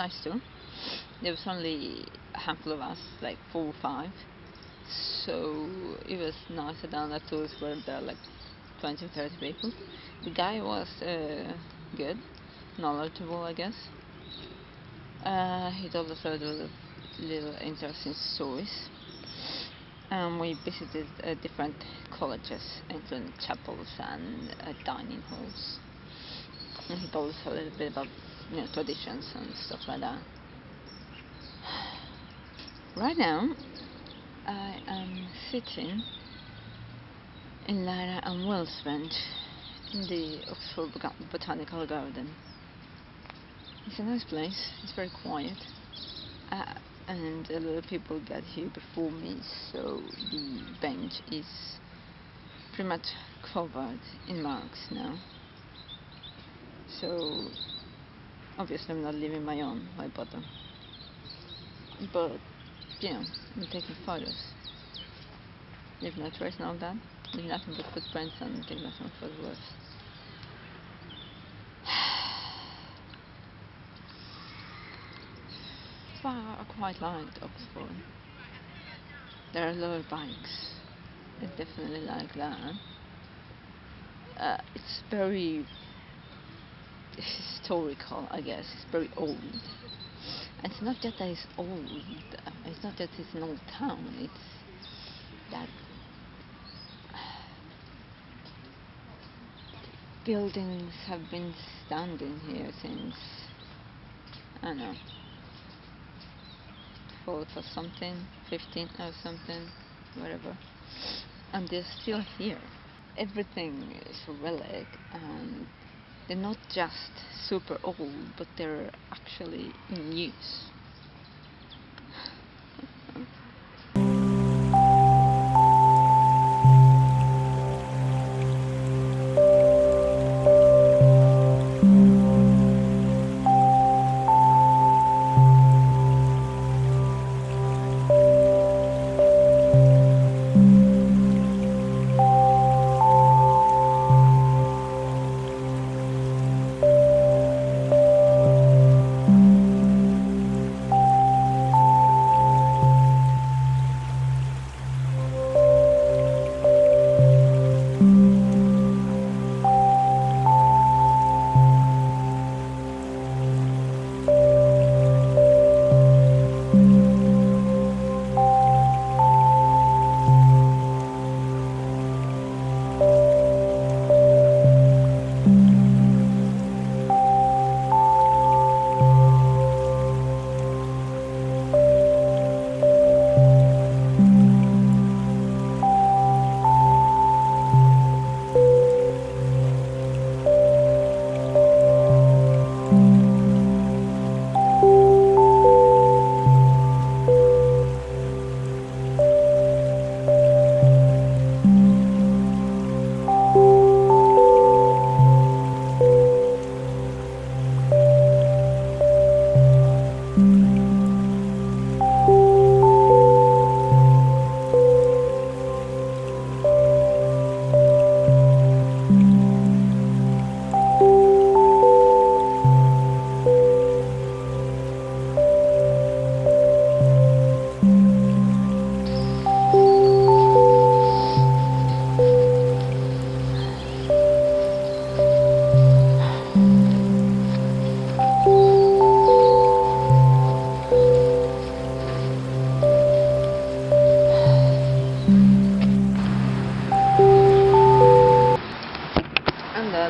nice too. There was only a handful of us, like four or five, so it was nicer than the tours where there are like 20 or 30 people. The guy was uh, good, knowledgeable, I guess. Uh, he told us a little, little interesting stories. Um, we visited uh, different colleges, including chapels and uh, dining halls. And he told us a little bit about you know, traditions and stuff like that. Right now, I am sitting in Lyra and Will's Bench in the Oxford Botanical Garden. It's a nice place, it's very quiet. Uh, and a lot of people got here before me, so the bench is pretty much covered in marks now. So obviously I'm not leaving my own, my bottom. But know, I'm taking photos. Leave no trace all that. Leave nothing but footprints and take nothing but photographs. Well, I quite liked Oxford. There are a lot of bikes. I definitely like that. Uh, it's very historical, I guess. It's very old. And it's not just that it's old. It's not just it's an old town. It's that buildings have been standing here since I don't know 12 or something, 15 or something, whatever. And they're still here. Everything is a relic and they're not just super old, but they're actually in use.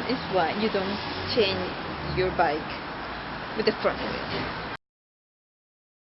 That is why you don't change your bike with the front wheel.